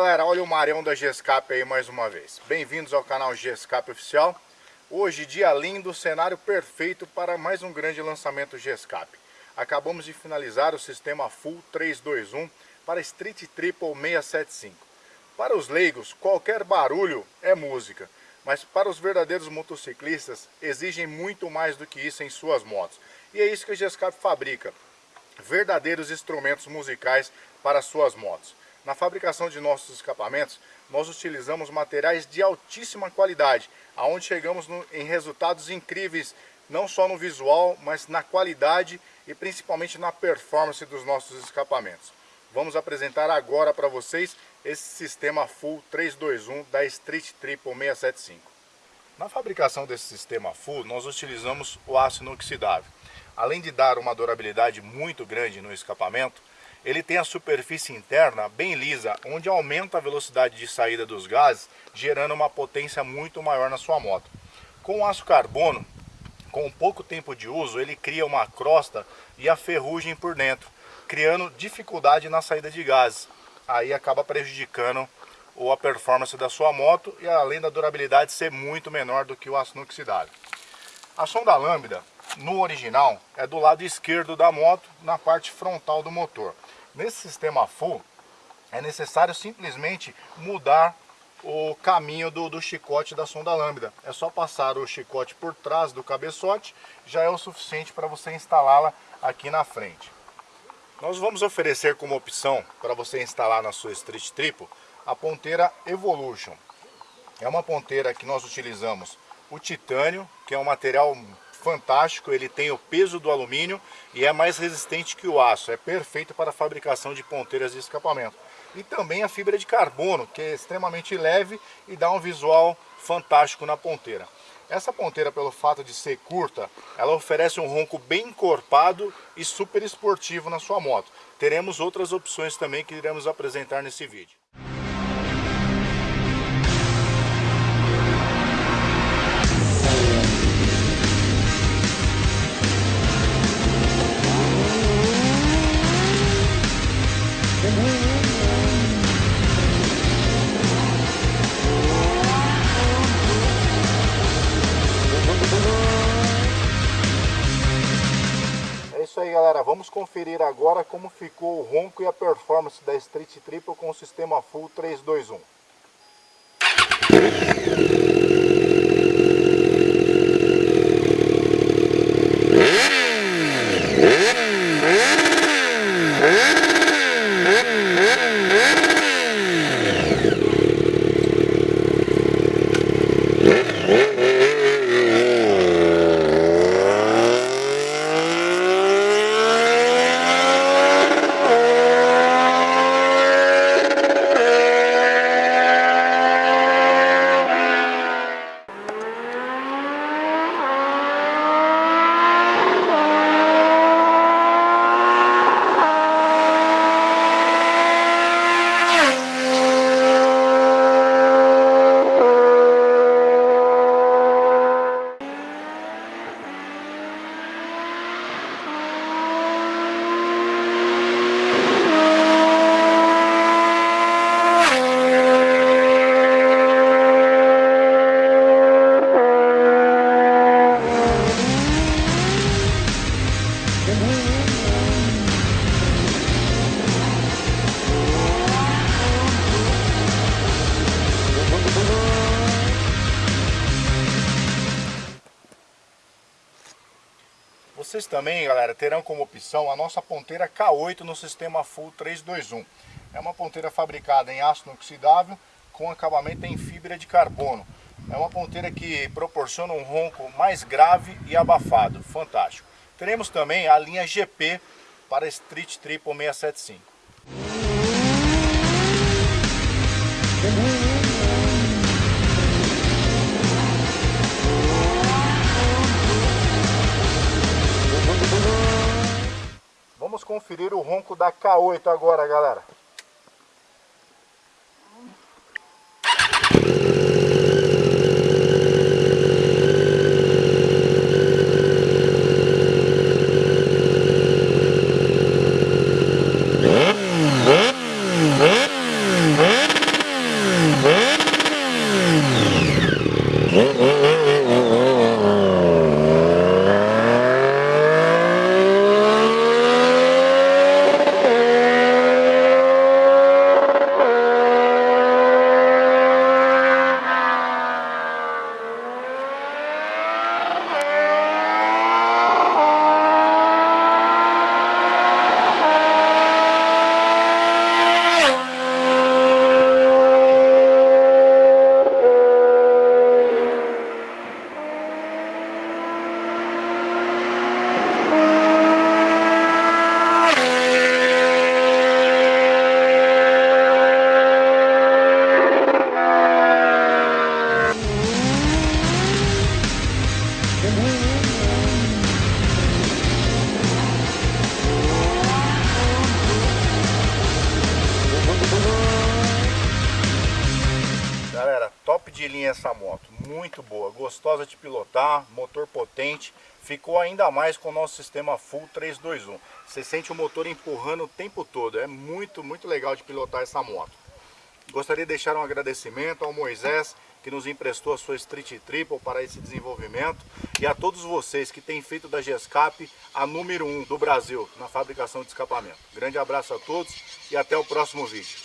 galera, olha o Marião da Gescape aí mais uma vez. Bem-vindos ao canal Gescape Oficial. Hoje, dia lindo, cenário perfeito para mais um grande lançamento Gescape. Acabamos de finalizar o sistema Full 321 para Street Triple 675. Para os leigos, qualquer barulho é música, mas para os verdadeiros motociclistas, exigem muito mais do que isso em suas motos. E é isso que a Gescape fabrica, verdadeiros instrumentos musicais para suas motos. Na fabricação de nossos escapamentos, nós utilizamos materiais de altíssima qualidade, aonde chegamos no, em resultados incríveis, não só no visual, mas na qualidade e principalmente na performance dos nossos escapamentos. Vamos apresentar agora para vocês esse sistema Full 321 da Street Triple 675. Na fabricação desse sistema Full, nós utilizamos o aço inoxidável. Além de dar uma durabilidade muito grande no escapamento, ele tem a superfície interna bem lisa, onde aumenta a velocidade de saída dos gases, gerando uma potência muito maior na sua moto. Com o aço carbono, com pouco tempo de uso, ele cria uma crosta e a ferrugem por dentro, criando dificuldade na saída de gases. Aí acaba prejudicando a performance da sua moto e além da durabilidade ser muito menor do que o aço inoxidável. A sonda lambda, no original, é do lado esquerdo da moto, na parte frontal do motor. Nesse sistema full, é necessário simplesmente mudar o caminho do, do, chicote da sonda lambda. É só passar o chicote por trás do cabeçote, já é o suficiente para você instalá-la aqui na frente. Nós vamos oferecer como opção para você instalar na sua Street Triple a ponteira Evolution. É uma ponteira que nós utilizamos o titânio, que é um material fantástico, ele tem o peso do alumínio e é mais resistente que o aço, é perfeito para a fabricação de ponteiras de escapamento. E também a fibra de carbono, que é extremamente leve e dá um visual fantástico na ponteira. Essa ponteira, pelo fato de ser curta, ela oferece um ronco bem encorpado e super esportivo na sua moto. Teremos outras opções também que iremos apresentar nesse vídeo. Galera, vamos conferir agora como ficou o ronco e a performance da Street Triple com o sistema Full 321. Vocês também, galera, terão como opção a nossa ponteira K8 no sistema Full 321. É uma ponteira fabricada em aço inoxidável com acabamento em fibra de carbono. É uma ponteira que proporciona um ronco mais grave e abafado, fantástico. Teremos também a linha GP para Street Triple 675. Conferir o ronco da K8 agora, galera. Essa moto, muito boa, gostosa de pilotar, motor potente, ficou ainda mais com o nosso sistema Full 321. Você sente o motor empurrando o tempo todo, é muito, muito legal de pilotar essa moto. Gostaria de deixar um agradecimento ao Moisés, que nos emprestou a sua Street Triple para esse desenvolvimento e a todos vocês que têm feito da GESCAP a número 1 um do Brasil na fabricação de escapamento. Grande abraço a todos e até o próximo vídeo.